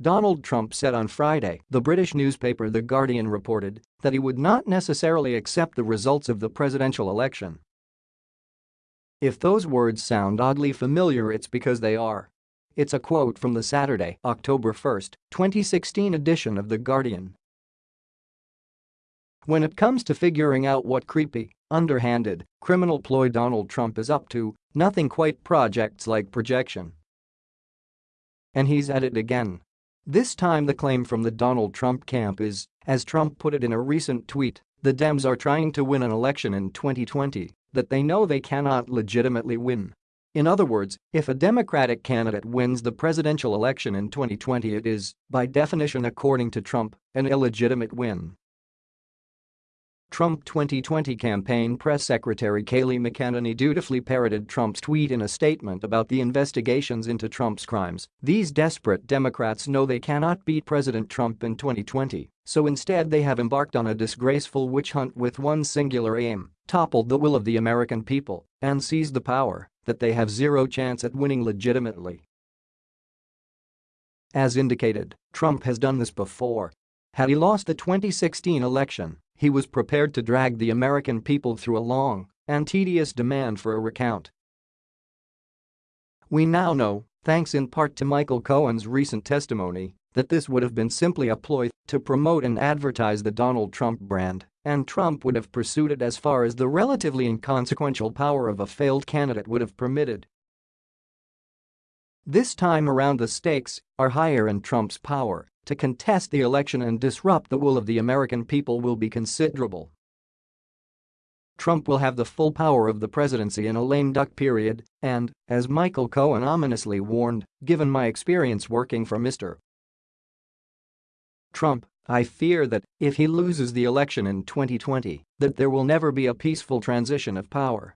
Donald Trump said on Friday, the British newspaper The Guardian reported, that he would not necessarily accept the results of the presidential election. If those words sound oddly familiar it's because they are. It's a quote from the Saturday, October 1, 2016 edition of The Guardian. When it comes to figuring out what creepy, underhanded, criminal ploy Donald Trump is up to, nothing quite projects like projection. And he's at it again. This time the claim from the Donald Trump camp is, as Trump put it in a recent tweet, the Dems are trying to win an election in 2020 that they know they cannot legitimately win. In other words, if a Democratic candidate wins the presidential election in 2020 it is, by definition according to Trump, an illegitimate win. Trump 2020 campaign press secretary Kayleigh McEnany dutifully parroted Trump's tweet in a statement about the investigations into Trump's crimes. These desperate Democrats know they cannot beat President Trump in 2020, so instead they have embarked on a disgraceful witch hunt with one singular aim, topple the will of the American people and seize the power that they have zero chance at winning legitimately. As indicated, Trump has done this before. Had he lost the 2016 election, he was prepared to drag the American people through a long and tedious demand for a recount. We now know, thanks in part to Michael Cohen's recent testimony, that this would have been simply a ploy to promote and advertise the Donald Trump brand, and Trump would have pursued it as far as the relatively inconsequential power of a failed candidate would have permitted. This time around the stakes are higher and Trump's power to contest the election and disrupt the will of the American people will be considerable. Trump will have the full power of the presidency in a lame duck period, and, as Michael Cohen ominously warned, given my experience working for Mr. Trump, I fear that, if he loses the election in 2020, that there will never be a peaceful transition of power.